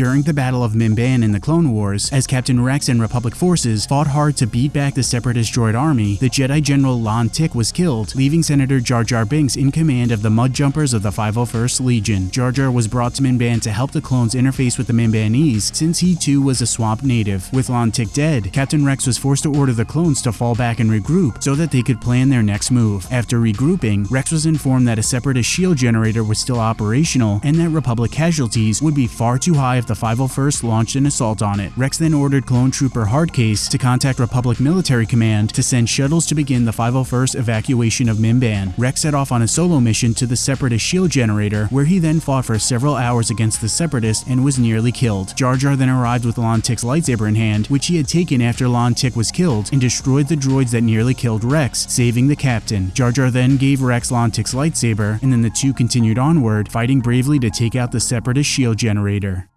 During the Battle of Mimban in the Clone Wars, as Captain Rex and Republic forces fought hard to beat back the Separatist droid army, the Jedi General Lon Tick was killed, leaving Senator Jar Jar Binks in command of the Mud Jumpers of the 501st Legion. Jar Jar was brought to Mimban to help the clones interface with the Mimbanese, since he too was a swamp native. With Lon Tick dead, Captain Rex was forced to order the clones to fall back and regroup so that they could plan their next move. After regrouping, Rex was informed that a Separatist shield generator was still operational and that Republic casualties would be far too high if the 501st launched an assault on it. Rex then ordered clone trooper Hardcase to contact Republic Military Command to send shuttles to begin the 501st evacuation of Mimban. Rex set off on a solo mission to the Separatist shield generator, where he then fought for several hours against the Separatists and was nearly killed. Jar Jar then arrived with Lon Tick's lightsaber in hand, which he had taken after Lon Tick was killed, and destroyed the droids that nearly killed Rex, saving the captain. Jar Jar then gave Rex Lon Tick's lightsaber, and then the two continued onward, fighting bravely to take out the Separatist shield generator.